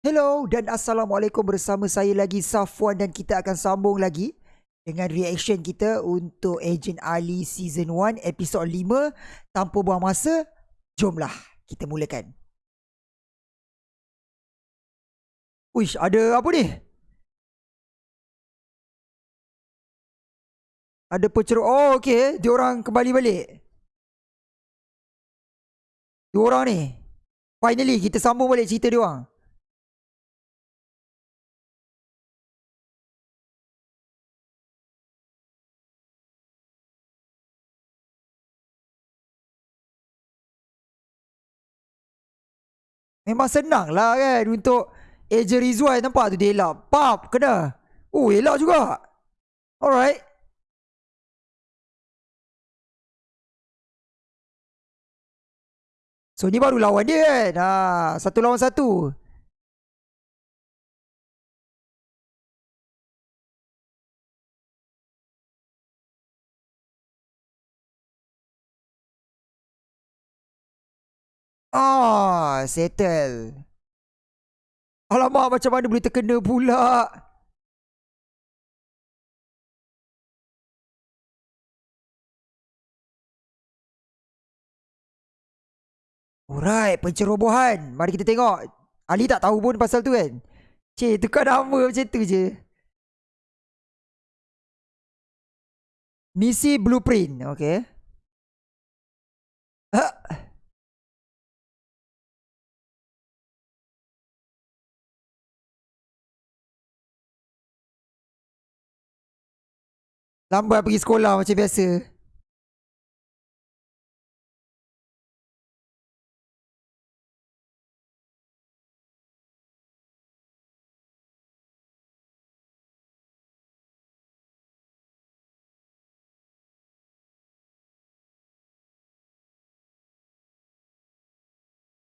Hello dan Assalamualaikum bersama saya lagi Safwan dan kita akan sambung lagi dengan reaction kita untuk Agent Ali Season 1 episod 5 Tanpa buang masa, jomlah kita mulakan. Uish, ada apa ni? Ada penceruk, oh okay, diorang kembali balik. Diorang ni. Finally kita sambung balik cerita diorang Memang senang lah kan untuk Eja Rizwan nampak tu dia elak. Pap, kena. Oh, elak juga. Alright. So, ni baru lawan dia kan. Ha, satu lawan satu. Settle. Alamak, macam mana boleh terkena pula? Alright, pencerobohan. Mari kita tengok. Ali tak tahu pun pasal tu kan? Cik, tukar nama macam tu je. Misi blueprint, okay. Ha. Lambat pergi sekolah macam biasa.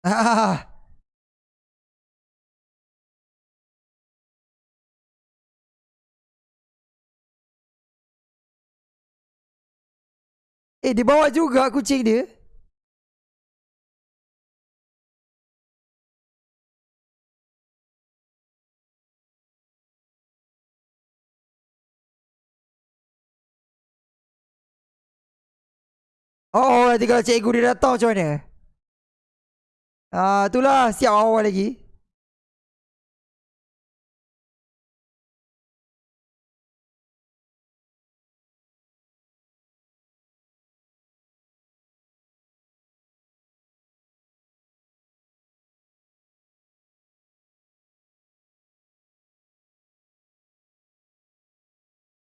Ah. Eh dia bawa juga kucing dia. Oh nanti kalau cikgu dia datang macam mana? Ah, itulah siap awal lagi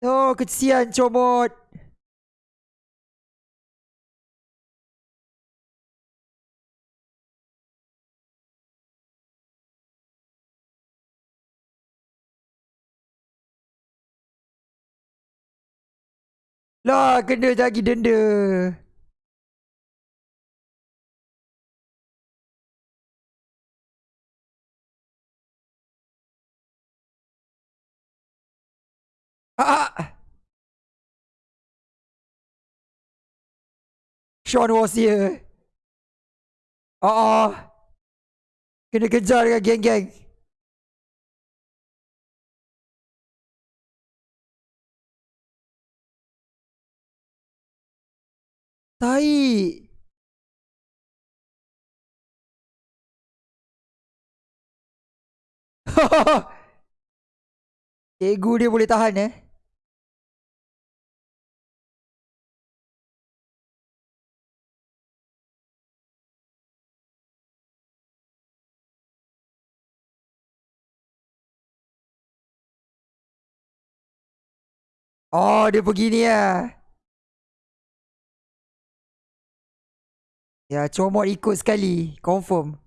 Oh, kesian comot. Lah, kena lagi denda. Ah. Sean was here. Oh. Kena kejar dengan geng-geng. Tai. Ego dia boleh tahan eh. Oh, dia pergi ni lah. Ya, comot ikut sekali. Confirm.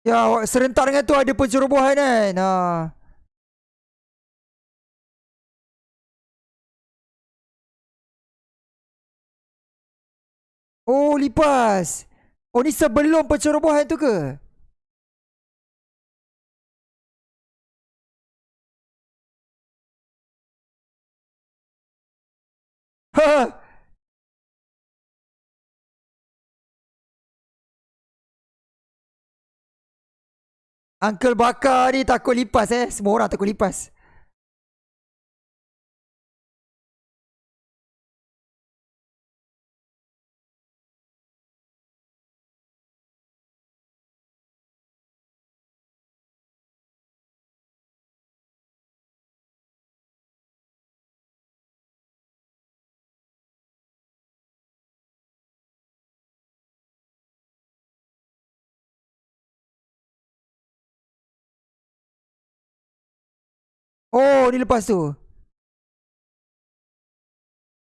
Ya, serentak dengan tu ada pencerobohan kan. Ha. Oh, lipas. Oh ni sebelum pencerobohan tu ke? Ha. Uncle Bakar ni takut lipas eh. Semua orang takut lipas. Oh, ni lepas tu.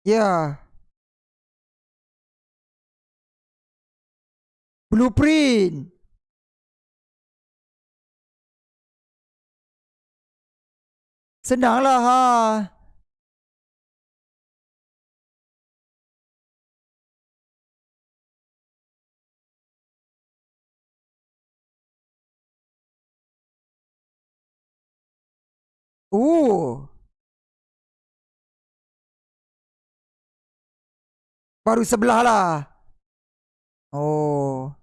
Ya. Yeah. Blueprint. Senanglah ha. Oh. Baru sebelah lah. Oh.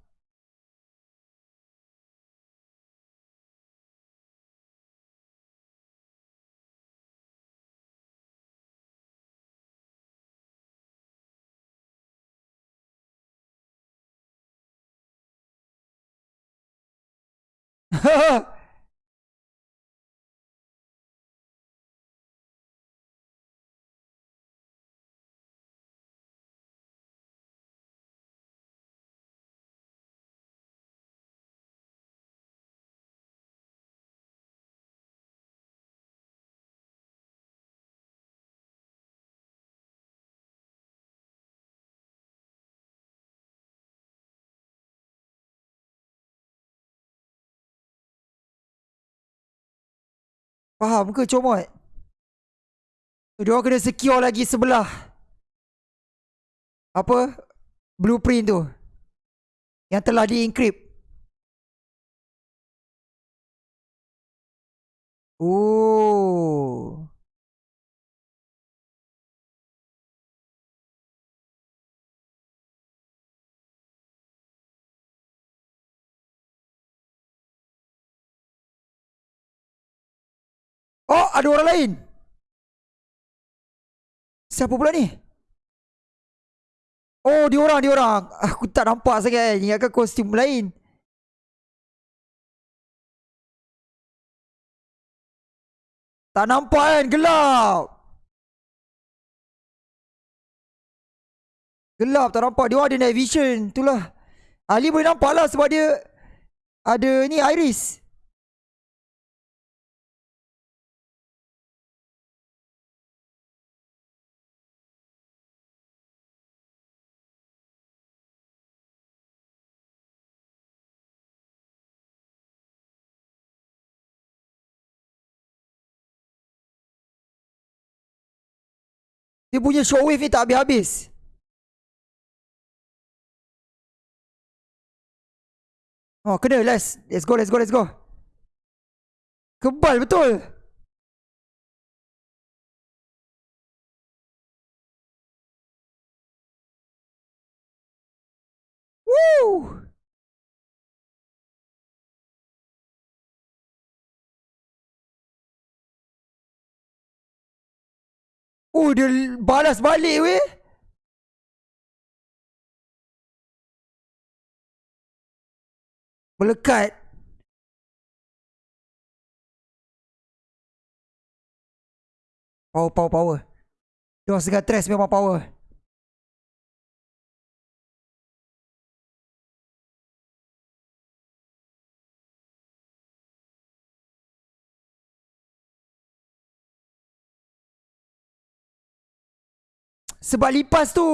Faham ke comot? Dia kena secure lagi sebelah. Apa? Blueprint tu. Yang telah di-encrypt. Oh. Ada orang lain. Siapa pula ni? Oh, dia orang, dia orang. Aku tak nampak sangat. Ingatkan kostum lain. Tak nampak kan? Gelap. Gelap, tak nampak. Dia ada night vision. Itulah. Ali boleh nampak lah sebab dia ada ni iris. Dia punya shockwave ni tak habis-habis. Oh, kena. Let's, let's go, let's go, let's go. Kebal betul. Woo! Oh dia balas balik weh. Melekat. Power power power. Dia segar stress memang power Sebab lipas tu.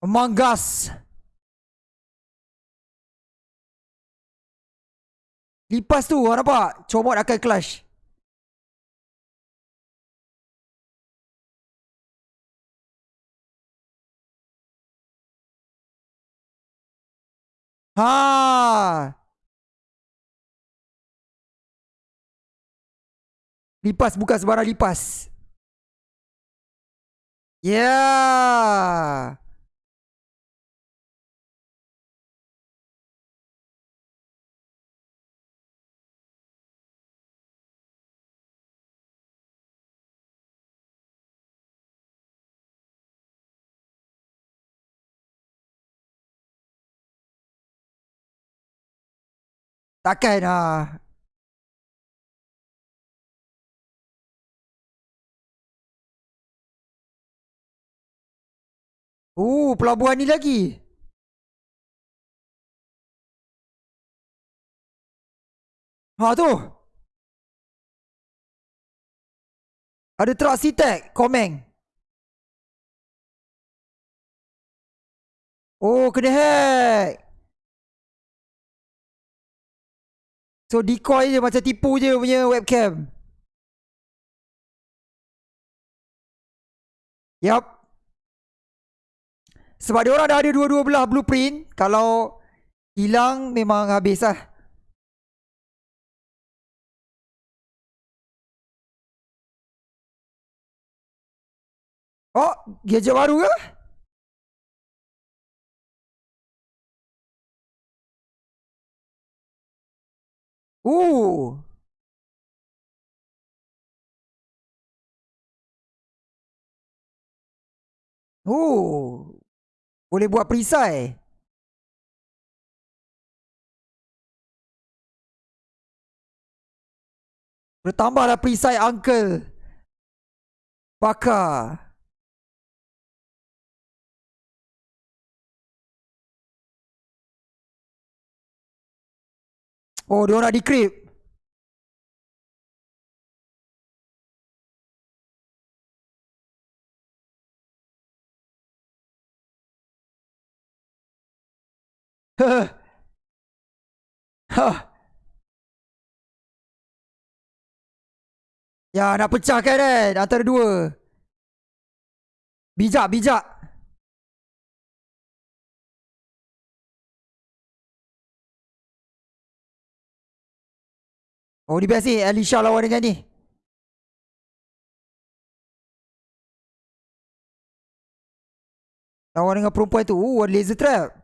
Manggas Lipas tu orang nampak? Comot akan clash Ha. Lipas bukan sebarang lipas. Yeah. Takkan lah. Oh, pelabuhan ni lagi. Ha tu. Ada truck C-Tech, Komeng. Oh, kena hack. So decoy je macam tipu je punya webcam. Yup. Sebab dia orang dah ada dua-dua belah blueprint. Kalau hilang memang habis lah. Oh, gadget baru ke? Ooh. Ooh. Boleh buat perisai Bertambahlah perisai uncle Bakar Oh dia nak decrypt Ya nak pecahkan kan Antara dua. Bijak bijak Oh ni best ni Alicia lawan dengan ni Lawan dengan perempuan tu Oh ada laser trap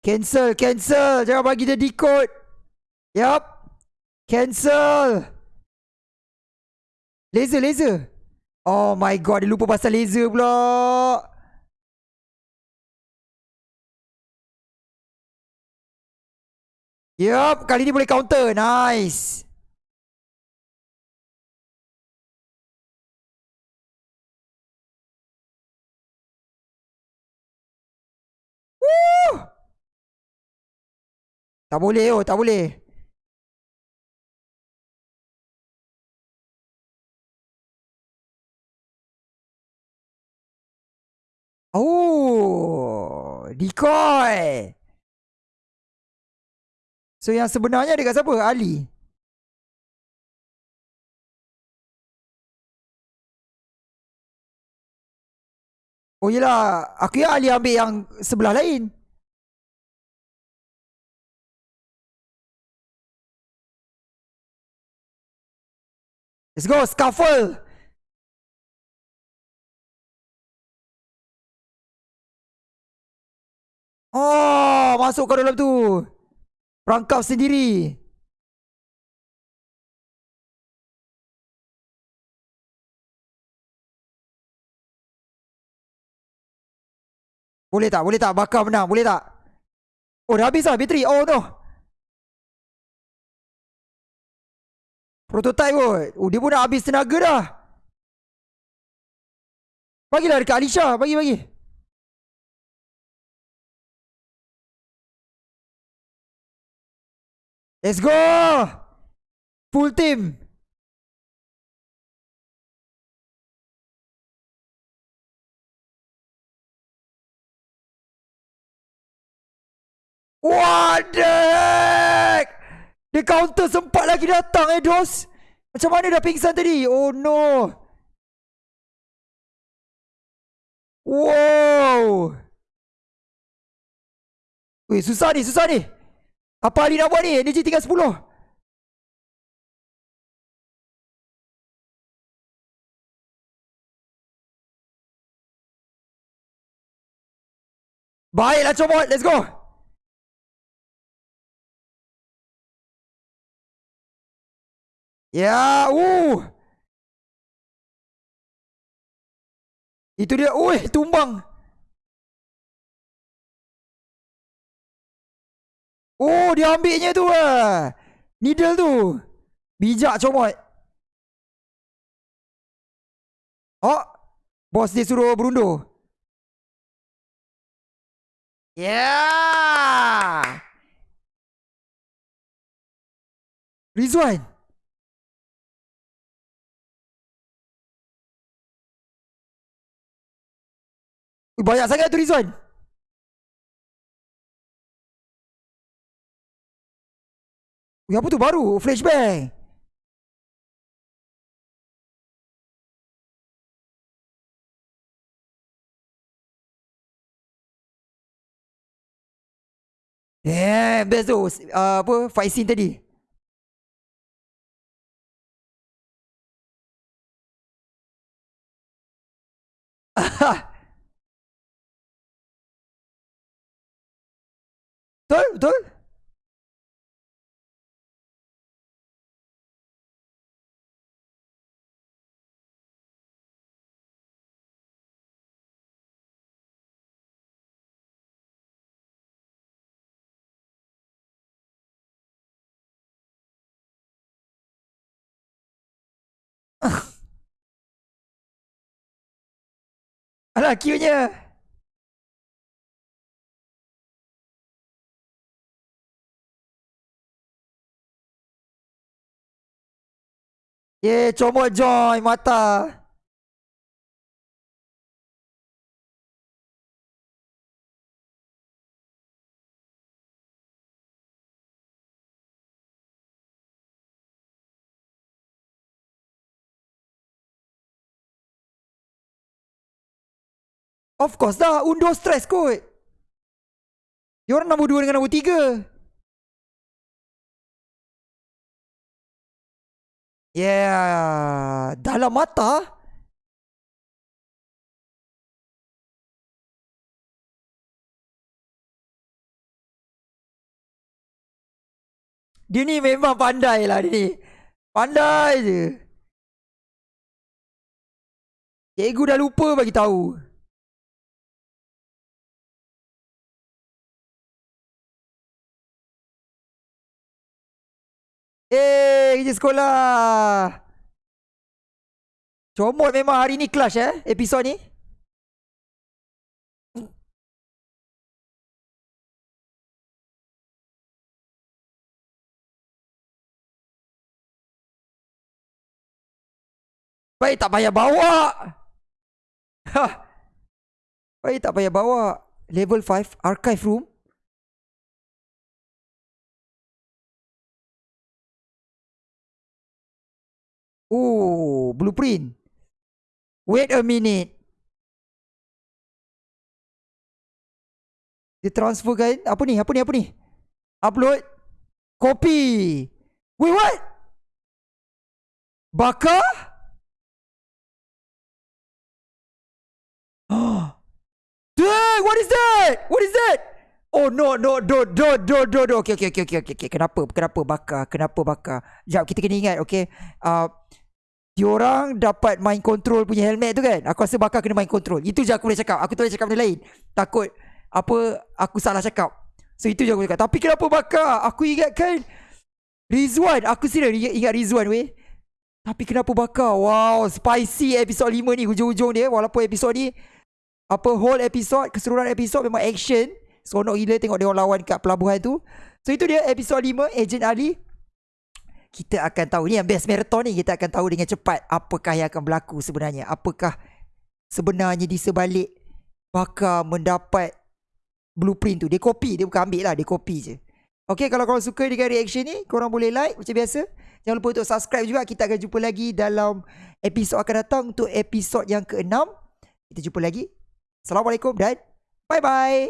Cancel, cancel. Jangan bagi dia decode. Yup. Cancel. Laser, laser. Oh my god, dia lupa pasal laser pula. Yup, kali ni boleh counter. Nice. Tak boleh oh, tak boleh. Oh, decoy. So yang sebenarnya dekat siapa? Ali. Oh yelah, aku ya Ali ambil yang sebelah lain. Let's go, scuffle. Oh, masuk ke dalam tu. Perangkap sendiri. Boleh tak? Boleh tak? Bakar menang. Boleh tak? Oh, dah habis lah bateri. Oh, no. Prototype kot. Oh, dia pun dah habis tenaga dah. Bagilah dekat Alisha. Bagi, bagi. Let's go. Full team. What the heck? Dia counter sempat lagi datang eh Dos Macam mana dah pingsan tadi Oh no Wow Weh susah ni susah ni Apa Ali nak buat ni? Energy tinggal 10. Baiklah comot, let's go. Ya, uh. Itu dia, ui, tumbang. Oh, dia ambilnya tu ah. Needle tu. Bijak comot. Oh, bos dia suruh berundur. Yeah. Rizwan. Banyak sangat tu Rizwan. Apa tu baru? Flashbang. Eh, best tu. Uh, apa? Fight scene tadi. betul, betul. Alah, cute-nya. Ye, comot joy mata. Of course dah Undur stress kot. Dia orang nombor 2 dengan nombor 3 Yeah Dalam mata. Dia ni memang pandai lah dia ni. Pandai je. Cikgu dah lupa bagi tahu. Eh, kerja sekolah. Comot memang hari ni clash eh, episod ni. Baik tak payah bawa. Ha. Baik tak payah bawa. Level 5 archive room. Oh, blueprint. Wait a minute. Dia transfer kan? Apa ni? Apa ni? Apa ni? Upload. Copy. Wait, what? Baka? Dang, what is that? What is that? Oh no no do do do do do okay okay okay okay okay kenapa kenapa bakar kenapa bakar jap kita kena ingat okay uh, Diorang dapat main control punya helmet tu kan? Aku rasa bakal kena main control. Itu je aku boleh cakap. Aku tak boleh cakap benda lain. Takut Apa Aku salah cakap. So itu je aku cakap. Tapi kenapa bakar? Aku ingatkan Rizwan. Aku serius ingat, Rizwan weh. Tapi kenapa bakar? Wow Spicy episode 5 ni Hujung-hujung dia Walaupun episode ni Apa whole episode Keseluruhan episode Memang action. Seronok gila tengok dia orang lawan kat pelabuhan tu. So itu dia episode 5 Agent Ali kita akan tahu. Ni yang best marathon ni. Kita akan tahu dengan cepat apakah yang akan berlaku sebenarnya. Apakah sebenarnya di sebalik bakal mendapat blueprint tu. Dia copy. Dia bukan ambil lah. Dia copy je. Okay, kalau korang suka dengan reaction ni korang boleh like macam biasa. Jangan lupa untuk subscribe juga. Kita akan jumpa lagi dalam episod akan datang untuk episod yang ke-6 kita jumpa lagi. Assalamualaikum dan bye bye